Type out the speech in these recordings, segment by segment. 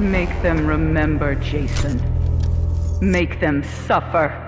Make them remember, Jason. Make them suffer.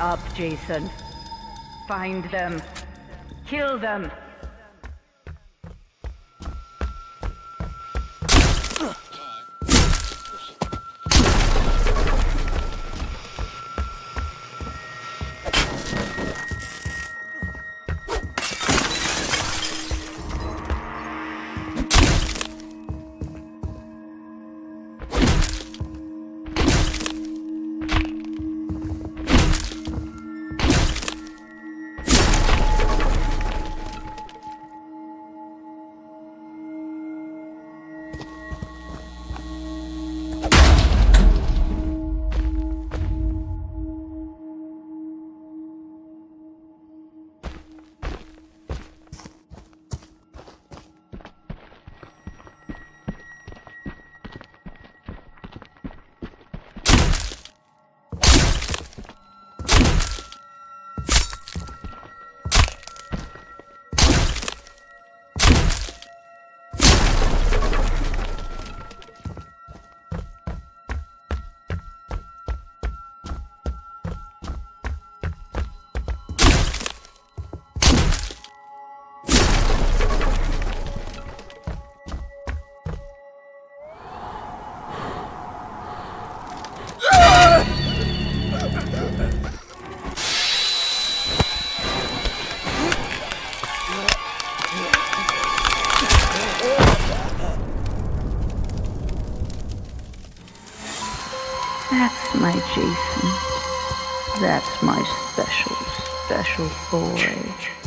Up, Jason. Find them. Kill them. That's my Jason. That's my special, special boy.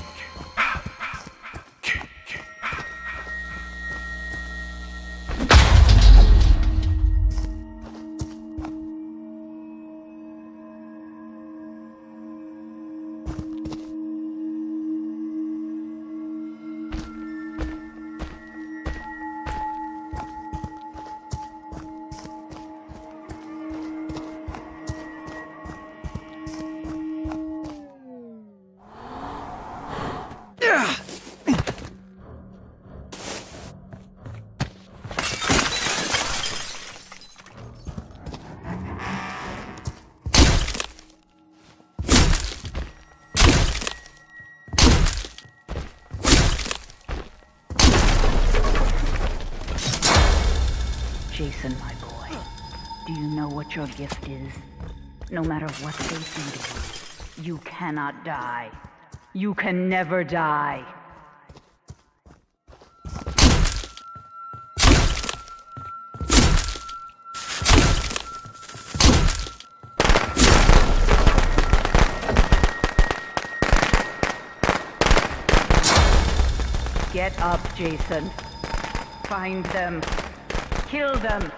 Do you know what your gift is? No matter what they do to you, you cannot die. You can never die. Get up, Jason. Find them. Kill them.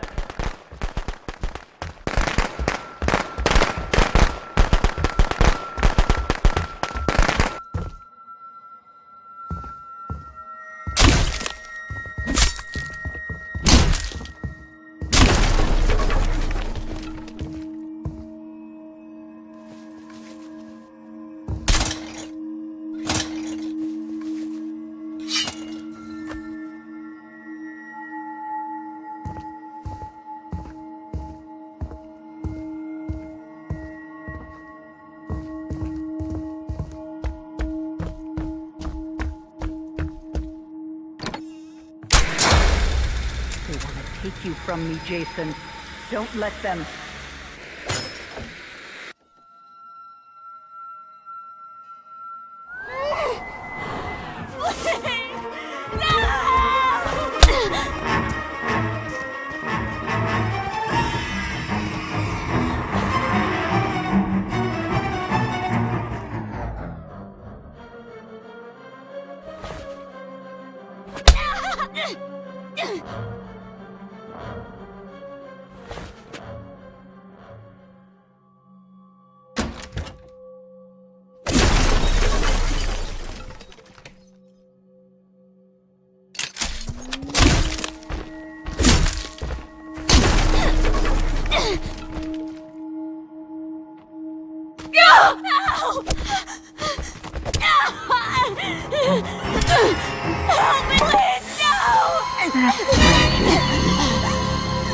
Take you from me, Jason. Don't let them.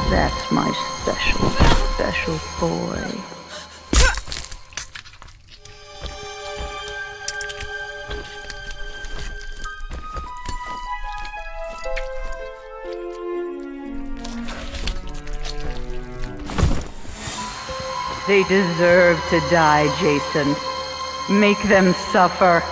That's my special, special boy. They deserve to die, Jason. Make them suffer.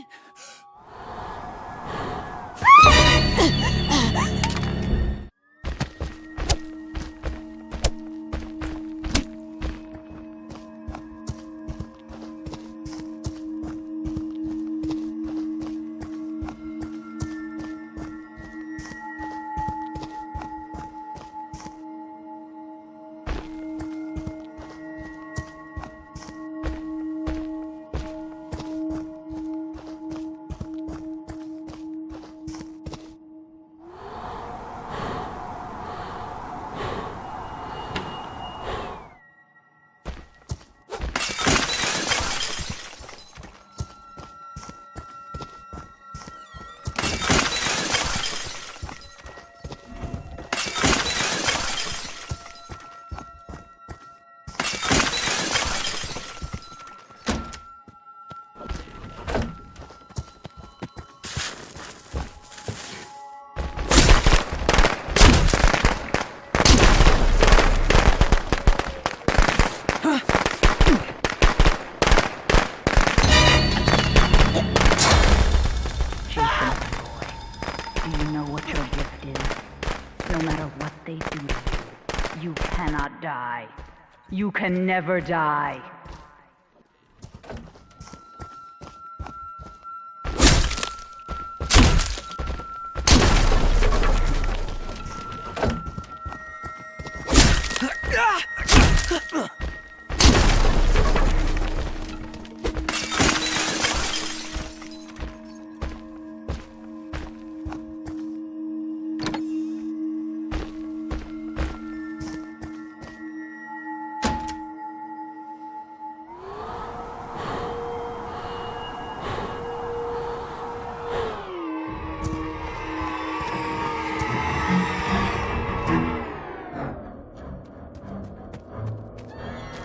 あ。you, cannot die. You can never die.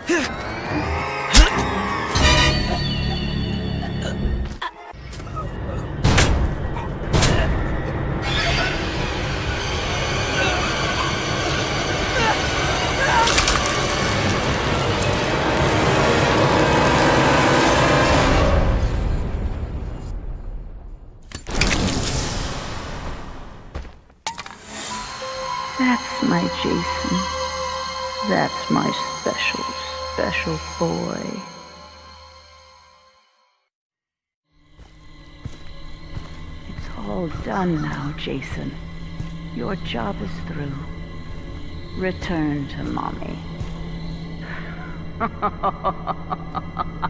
That's my Jason. That's my specials special boy. It's all done now, Jason. Your job is through. Return to mommy.